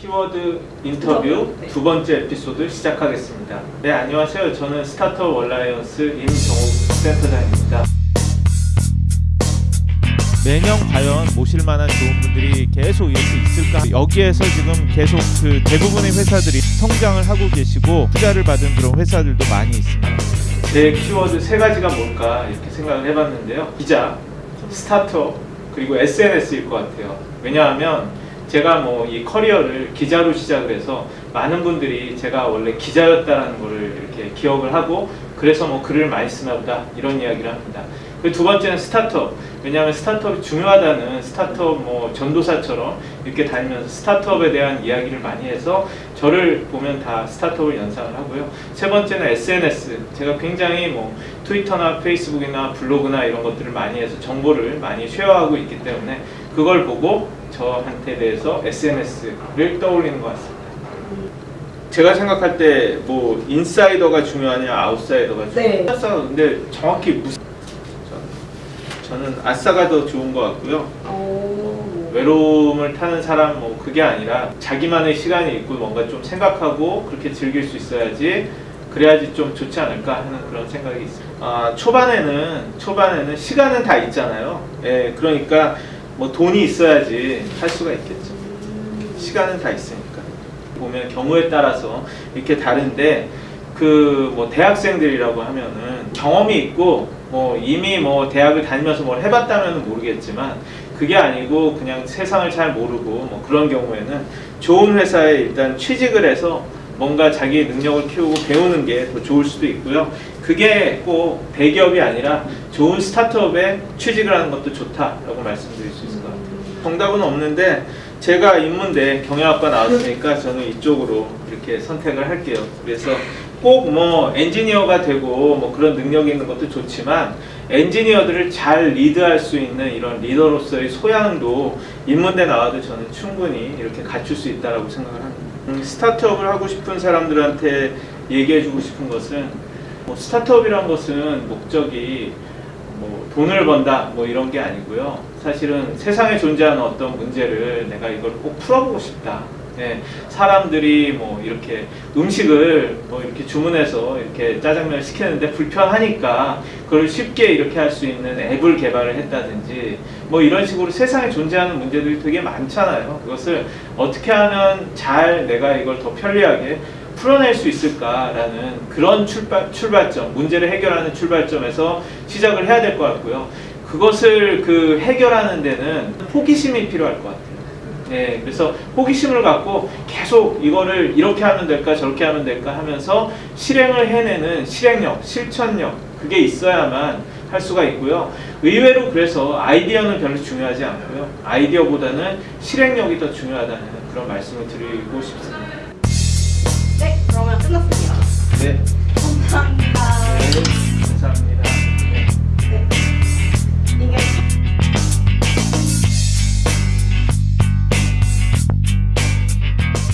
키워드 인터뷰 네. 두 번째 에피소드 시작하겠습니다. 네, 안녕하세요. 저는 스타트업 얼라이언스 임정욱 센터장입니다. 매년 과연 모실 만한 좋은 분들이 계속 이렇게 있을까? 여기에서 지금 계속 그 대부분의 회사들이 성장을 하고 계시고 투자를 받은 그런 회사들도 많이 있습니다. 제 키워드 세 가지가 뭘까 이렇게 생각을 해봤는데요. 기자, 스타트업, 그리고 SNS일 것 같아요. 왜냐하면 제가 뭐 이 커리어를 기자로 시작을 해서 많은 분들이 제가 원래 기자였다라는 거를 이렇게 기억을 하고 그래서 뭐 글을 많이 쓰나 보다 이런 이야기를 합니다. 그두 번째는 스타트업. 왜냐하면 스타트업이 중요하다는 스타트업 뭐 전도사처럼 이렇게 다니면서 스타트업에 대한 이야기를 많이 해서 저를 보면 다 스타트업을 연상을 하고요. 세 번째는 SNS. 제가 굉장히 뭐 트위터나 페이스북이나 블로그나 이런 것들을 많이 해서 정보를 많이 쉐어하고 있기 때문에 그걸 보고 저한테 대해서 SNS를 떠올리는 것 같습니다. 제가 생각할 때 뭐 인사이더가 중요하냐 아웃사이더가 네. 중요하냐 아싸가 근데 정확히 무슨 저- 저는 아싸가 더 좋은 것 같고요. 오. 외로움을 타는 사람 뭐 그게 아니라 자기만의 시간이 있고 뭔가 좀 생각하고 그렇게 즐길 수 있어야지 그래야지 좀 좋지 않을까 하는 그런 생각이 있습니다. 아, 초반에는 초반에는 시간은 다 있잖아요. 예, 그러니까 뭐 돈이 있어야지 할 수가 있겠죠. 시간은 다 있으니까. 보면 경우에 따라서 이렇게 다른데 그 뭐 대학생들이라고 하면은 경험이 있고 뭐 이미 뭐 대학을 다니면서 뭘 해봤다면 모르겠지만 그게 아니고 그냥 세상을 잘 모르고 뭐 그런 경우에는 좋은 회사에 일단 취직을 해서 뭔가 자기의 능력을 키우고 배우는 게 더 좋을 수도 있고요. 그게 꼭 대기업이 아니라 좋은 스타트업에 취직을 하는 것도 좋다라고 말씀드릴 수 있을 것 같아요. 정답은 없는데 제가 인문대 경영학과 나왔으니까 저는 이쪽으로 이렇게 선택을 할게요. 그래서 꼭 뭐 엔지니어가 되고 뭐 그런 능력이 있는 것도 좋지만 엔지니어들을 잘 리드할 수 있는 이런 리더로서의 소양도 인문대 나와도 저는 충분히 이렇게 갖출 수 있다라고 생각을 합니다. 음, 스타트업을 하고 싶은 사람들한테 얘기해주고 싶은 것은 뭐 스타트업이란 것은 목적이 뭐 돈을 번다 뭐 이런 게 아니고요. 사실은 세상에 존재하는 어떤 문제를 내가 이걸 꼭 풀어보고 싶다. 예, 사람들이 뭐 이렇게 음식을 뭐 이렇게 주문해서 이렇게 짜장면을 시키는데 불편하니까 그걸 쉽게 이렇게 할 수 있는 앱을 개발을 했다든지 뭐 이런 식으로 세상에 존재하는 문제들이 되게 많잖아요. 그것을 어떻게 하면 잘 내가 이걸 더 편리하게 풀어낼 수 있을까라는 그런 출발, 출발점, 문제를 해결하는 출발점에서 시작을 해야 될 것 같고요. 그것을 그 해결하는 데는 호기심이 필요할 것 같아요. 네, 그래서 호기심을 갖고 계속 이거를 이렇게 하면 될까 저렇게 하면 될까 하면서 실행을 해내는 실행력, 실천력 그게 있어야만 할 수가 있고요. 의외로 그래서 아이디어는 별로 중요하지 않고요. 아이디어보다는 실행력이 더 중요하다는 그런 말씀을 드리고 싶습니다. 네, 그러면 끝났습니다. 네. 네 감사합니다.